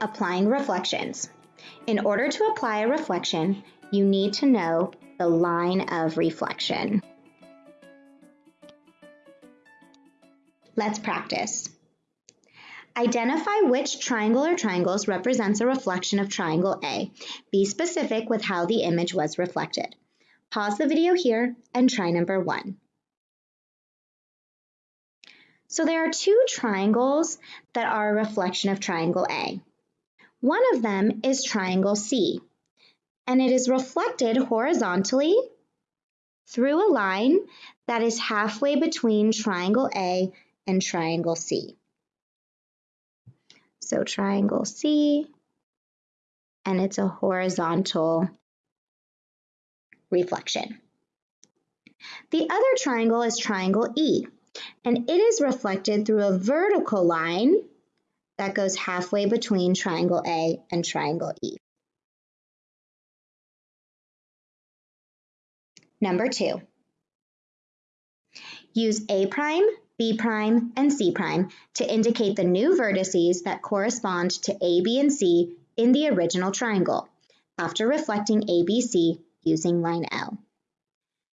Applying reflections. In order to apply a reflection, you need to know the line of reflection. Let's practice. Identify which triangle or triangles represents a reflection of triangle A. Be specific with how the image was reflected. Pause the video here and try number one. So there are two triangles that are a reflection of triangle A. One of them is triangle C, and it is reflected horizontally through a line that is halfway between triangle A and triangle C. So triangle C, and it's a horizontal reflection. The other triangle is triangle E, and it is reflected through a vertical line that goes halfway between triangle A and triangle E. Number two, use A prime, B prime, and C prime to indicate the new vertices that correspond to A, B, and C in the original triangle after reflecting ABC using line L.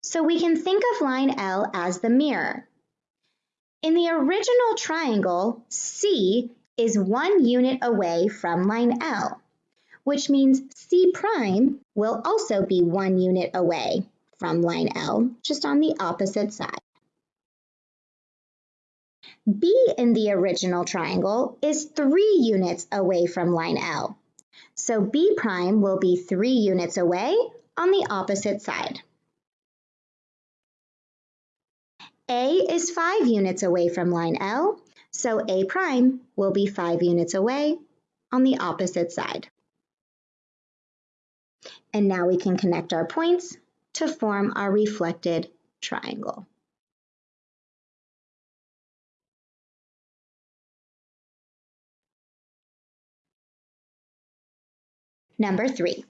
So we can think of line L as the mirror. In the original triangle, C is one unit away from line L, which means C prime will also be one unit away from line L, just on the opposite side. B in the original triangle is three units away from line L. So B prime will be three units away on the opposite side. A is five units away from line L, so A prime will be five units away on the opposite side. And now we can connect our points to form our reflected triangle. Number three,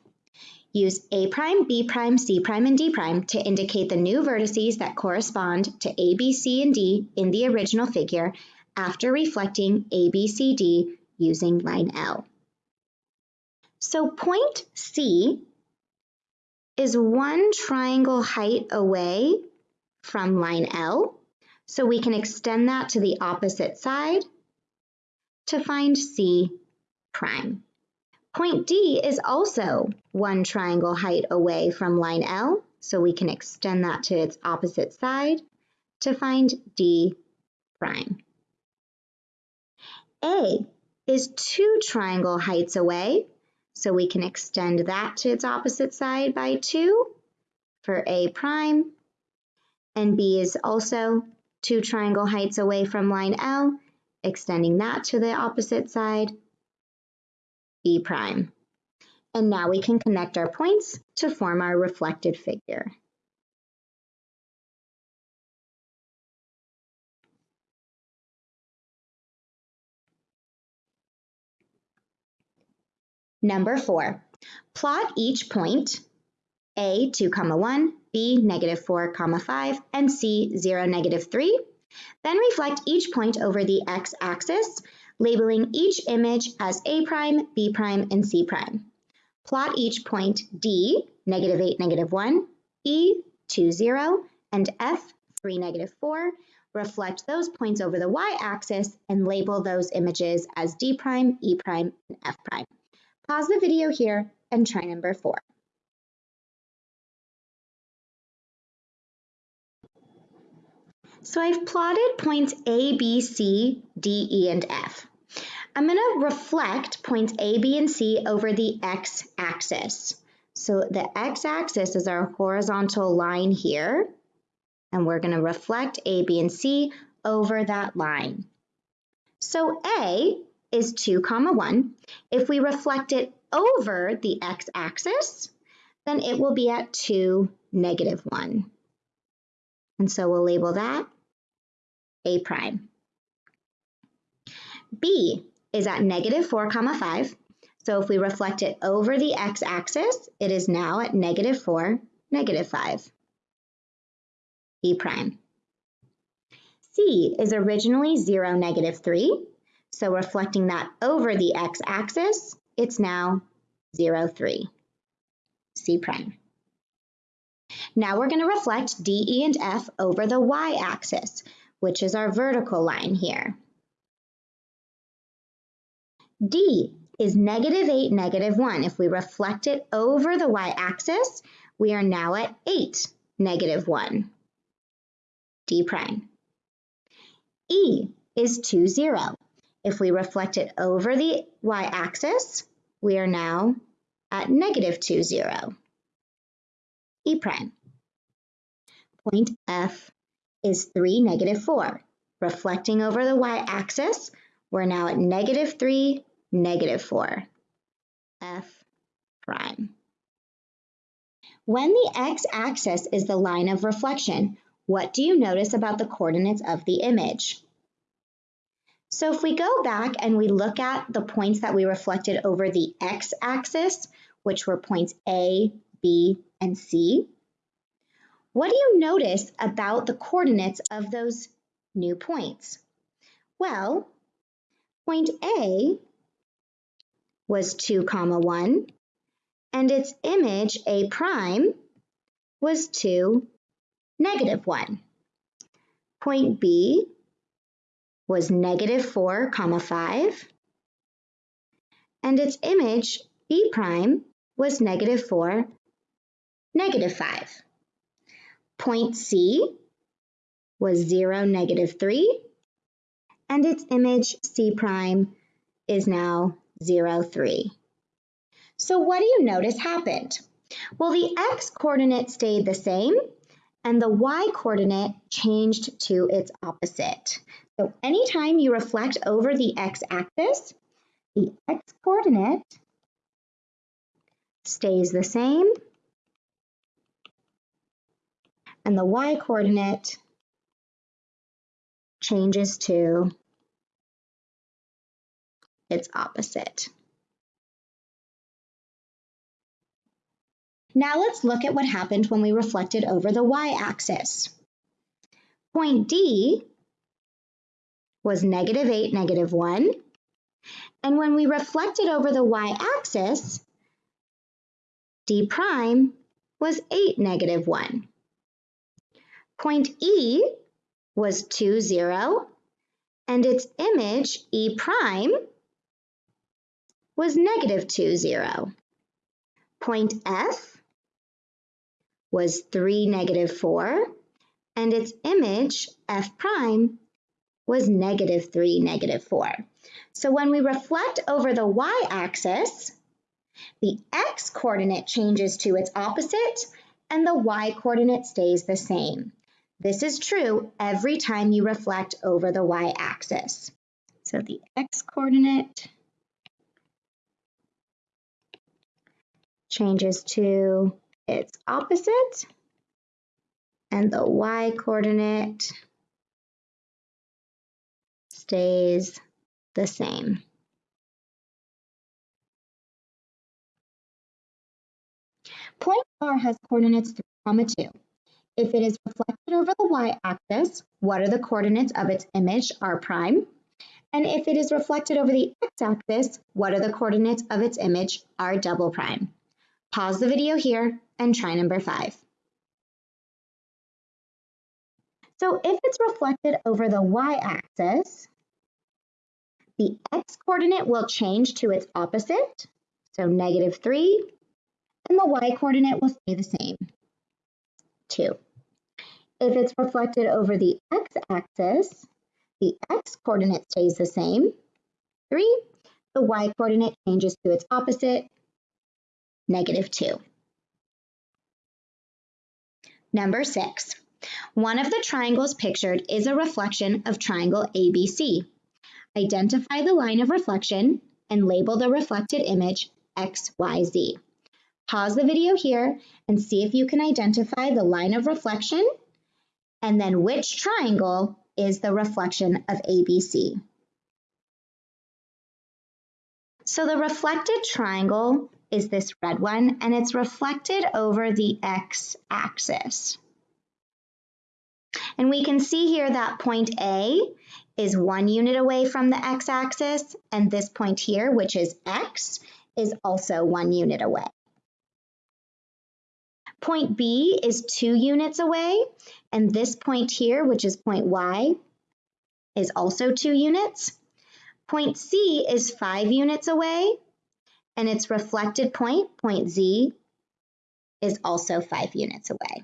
use A prime, B prime, C prime, and D prime to indicate the new vertices that correspond to A, B, C, and D in the original figure after reflecting A, B, C, D using line L. So point C is one triangle height away from line L, so we can extend that to the opposite side to find C prime. Point D is also one triangle height away from line L, so we can extend that to its opposite side to find D prime. A is two triangle heights away, so we can extend that to its opposite side by 2 for A prime. And B is also two triangle heights away from line L, extending that to the opposite side B prime. And now we can connect our points to form our reflected figure. Number four, plot each point A 2 comma 1, B negative 4 comma 5, and C 0 negative 3. Then reflect each point over the x-axis labeling each image as A prime, B prime, and C prime. Plot each point D, negative 8, negative 1, E, 2, 0, and F, 3, negative 4. Reflect those points over the y-axis and label those images as D prime, E prime, and F prime. Pause the video here and try number 4. So I've plotted points A, B, C, D, E, and F. I'm going to reflect points A, B, and C over the x-axis. So the x-axis is our horizontal line here, and we're going to reflect A, B, and C over that line. So A is 2 comma 1. If we reflect it over the x-axis, then it will be at 2, negative 1. And so we'll label that A prime. B is at negative 4 comma 5. So if we reflect it over the x-axis, it is now at negative 4, negative 5. B prime. C is originally 0, negative 3. So reflecting that over the x-axis, it's now 0, 3, C prime. Now we're going to reflect D, E, and F over the y-axis, which is our vertical line here. D is negative 8, negative 1. If we reflect it over the y-axis, we are now at 8, negative 1, D prime. E is 2, 0. If we reflect it over the y-axis, we are now at negative 2, 0, E prime. Point F is 3, negative 4. Reflecting over the y-axis, we're now at negative 3, negative 4, F prime. When the x-axis is the line of reflection, what do you notice about the coordinates of the image? So if we go back and we look at the points that we reflected over the x-axis, which were points A, B, and C, what do you notice about the coordinates of those new points? Well, point A was 2 comma 1, and its image A prime was 2, negative 1. Point B was negative 4 comma 5, and its image B prime was negative 4, negative 5. Point C was 0, negative 3, and its image C prime is now 0, 3. So what do you notice happened? Well, the x-coordinate stayed the same, and the y-coordinate changed to its opposite. So anytime you reflect over the x-axis, the x-coordinate stays the same, and the y-coordinate changes to its opposite. Now let's look at what happened when we reflected over the y-axis. Point D was negative 8, negative 1. And when we reflected over the y-axis, D prime was 8, negative 1. Point E was 2, 0, and its image, E prime, was negative 2, 0. Point F was 3, negative 4, and its image, f prime, was negative 3, negative 4. So when we reflect over the y-axis, the x-coordinate changes to its opposite, and the y-coordinate stays the same. This is true every time you reflect over the y-axis. So the x-coordinate changes to its opposite and the y coordinate stays the same. Point R has coordinates 3, comma 2. If it is reflected over the y-axis, what are the coordinates of its image, r prime? And if it is reflected over the x-axis, what are the coordinates of its image, r double prime? Pause the video here and try number five. So if it's reflected over the y-axis, the x-coordinate will change to its opposite, so negative 3, and the y-coordinate will stay the same, 2. If it's reflected over the x-axis, the x-coordinate stays the same, 3. The y-coordinate changes to its opposite, negative 2. Number 6. One of the triangles pictured is a reflection of triangle ABC. Identify the line of reflection and label the reflected image XYZ. Pause the video here and see if you can identify the line of reflection and then which triangle is the reflection of ABC. So the reflected triangle is this red one, and it's reflected over the x-axis. And we can see here that point A is one unit away from the x-axis, and this point here, which is x, is also one unit away. Point B is two units away, and this point here, which is point Y, is also two units. Point C is five units away, and its reflected point, point Z, is also five units away.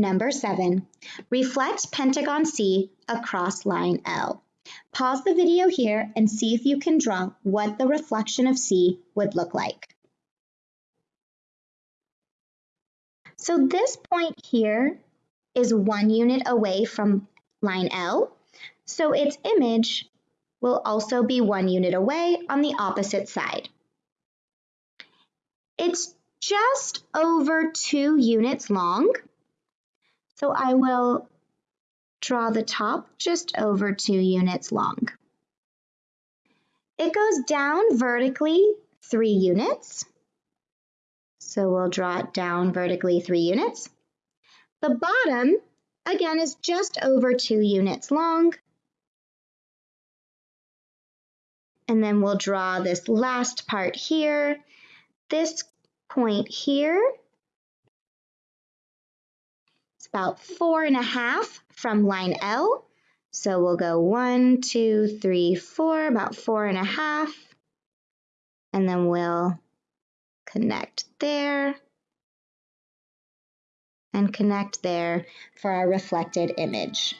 Number seven, reflect pentagon C across line L. Pause the video here and see if you can draw what the reflection of C would look like. So this point here is one unit away from line L, so its image will also be one unit away on the opposite side. It's just over two units long, so I will draw the top just over two units long. It goes down vertically three units. So we'll draw it down vertically three units. The bottom, again, is just over two units long. And then we'll draw this last part here. This point here about four and a half from line L. So we'll go one, two, three, four, about four and a half. And then we'll connect there, and connect there for our reflected image.